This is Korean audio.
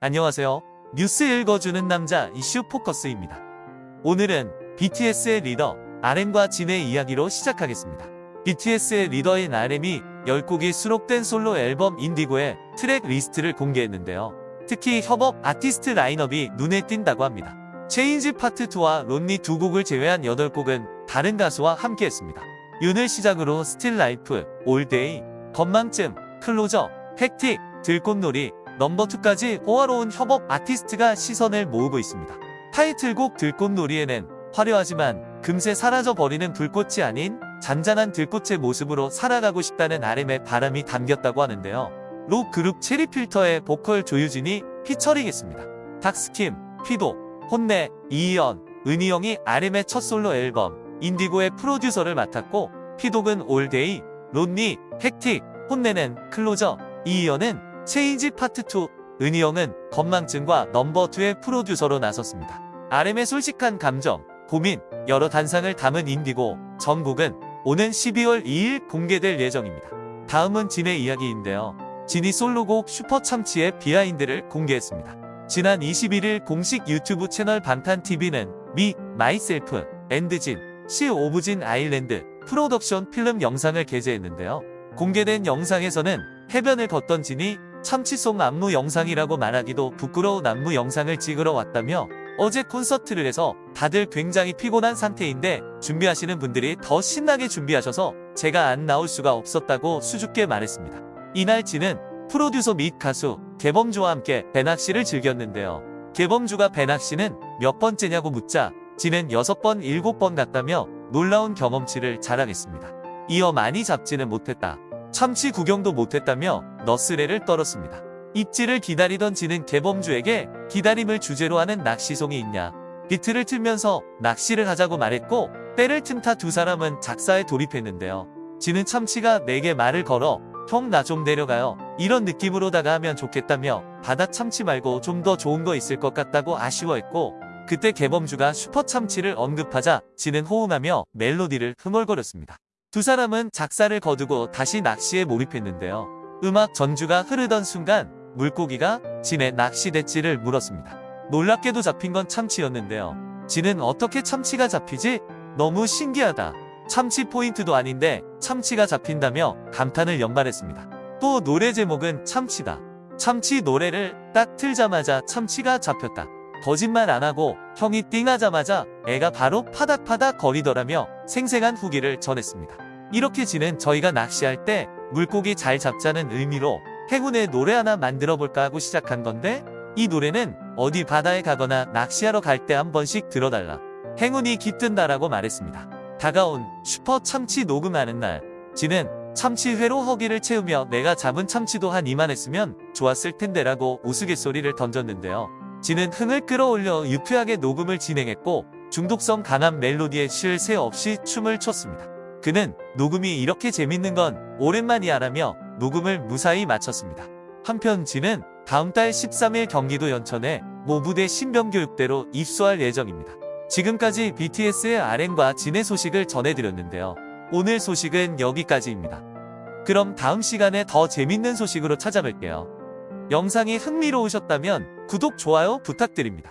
안녕하세요. 뉴스 읽어주는 남자 이슈 포커스입니다. 오늘은 BTS의 리더 RM과 진의 이야기로 시작하겠습니다. BTS의 리더인 RM이 10곡이 수록된 솔로 앨범 Indigo의 track list를 공개했는데요. 특히 협업 아티스트 라인업이 눈에 띈다고 합니다. Change Part 2와 Lonely 두 곡을 제외한 8곡은 다른 가수와 함께했습니다. Yun을 시작으로 Still Life, All Day, 건망증, Closer, Hectic, 들꽃놀이, Number 2까지 호화로운 협업 아티스트가 시선을 모으고 있습니다. 타이틀곡 들꽃놀이에는 화려하지만 금세 사라져버리는 불꽃이 아닌 잔잔한 들꽃의 모습으로 살아가고 싶다는 RM의 바람이 담겼다고 하는데요. 록 그룹 체리필터의 보컬 조유진이 피처링했습니다. Docskim, 피독, HONNE, 이이언, 은희영이 RM의 첫 솔로 앨범 Indigo의 프로듀서를 맡았고 피독은 All Day, Lonely, Hectic, HONNE는 Closer, 이이언은 Change Part 2, 은희영은 건망증과 Number 2의 프로듀서로 나섰습니다. RM의 솔직한 감정, 고민, 여러 단상을 담은 인디고 전곡은 오는 12월 2일 공개될 예정입니다. 다음은 진의 이야기인데요. 진이 솔로곡 슈퍼참치의 behind를 공개했습니다. 지난 21일 공식 유튜브 채널 방탄TV는 Me, Myself, and Jin, 시 오브진 아일랜드 프로덕션 필름 영상을 게재했는데요. 공개된 영상에서는 해변을 걷던 진이 참치송 안무 영상이라고 말하기도 부끄러운 안무 영상을 찍으러 왔다며 어제 콘서트를 해서 다들 굉장히 피곤한 상태인데 준비하시는 분들이 더 신나게 준비하셔서 제가 안 나올 수가 없었다고 수줍게 말했습니다. 이날 진은 프로듀서 및 가수 개범주와 함께 배낚시를 즐겼는데요. 개범주가 배낚시는 몇 번째냐고 묻자 진은 6번, 7번 갔다며 놀라운 경험치를 자랑했습니다. 이어 많이 잡지는 못했다. 참치 구경도 못했다며 너스레를 떨었습니다. 입지를 기다리던 지는 개범주에게 기다림을 주제로 하는 낚시송이 있냐. 비트를 틀면서 낚시를 하자고 말했고 때를 틈타 두 사람은 작사에 돌입했는데요. 지는 참치가 내게 말을 걸어 형 나 좀 내려가요. 이런 느낌으로다가 하면 좋겠다며 바다 참치 말고 좀 더 좋은 거 있을 것 같다고 아쉬워했고 그때 개범주가 슈퍼 참치를 언급하자 지는 호응하며 멜로디를 흥얼거렸습니다. 두 사람은 작사를 거두고 다시 낚시에 몰입했는데요. 음악 전주가 흐르던 순간 물고기가 진의 낚시 대지를 물었습니다. 놀랍게도 잡힌 건 참치였는데요. 진은 어떻게 참치가 잡히지? 너무 신기하다. 참치 포인트도 아닌데 참치가 잡힌다며 감탄을 연발했습니다. 또 노래 제목은 참치다. 참치 노래를 딱 틀자마자 참치가 잡혔다. 거짓말 안 하고 형이 띵하자마자 애가 바로 파닥파닥 거리더라며 생생한 후기를 전했습니다. 이렇게 지는 저희가 낚시할 때 물고기 잘 잡자는 의미로 행운의 노래 하나 만들어 볼까 하고 시작한 건데 이 노래는 어디 바다에 가거나 낚시하러 갈 때 한 번씩 들어달라. 행운이 깃든다라고 말했습니다. 다가온 슈퍼 참치 녹음하는 날 지는 참치회로 허기를 채우며 내가 잡은 참치도 한 이만했으면 좋았을 텐데 라고 우스갯소리를 던졌는데요. 지는 흥을 끌어올려 유쾌하게 녹음을 진행했고 중독성 강한 멜로디에 쉴 새 없이 춤을 췄습니다. 그는 녹음이 이렇게 재밌는 건 오랜만이야 라며 녹음을 무사히 마쳤습니다. 한편 지는 다음 달 13일 경기도 연천에 모부대 신병교육대로 입소할 예정입니다. 지금까지 BTS의 RM과 진의 소식을 전해드렸는데요. 오늘 소식은 여기까지입니다. 그럼 다음 시간에 더 재밌는 소식으로 찾아뵐게요. 영상이 흥미로우셨다면 구독, 좋아요 부탁드립니다.